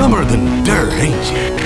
dumber than dirt, ain't you?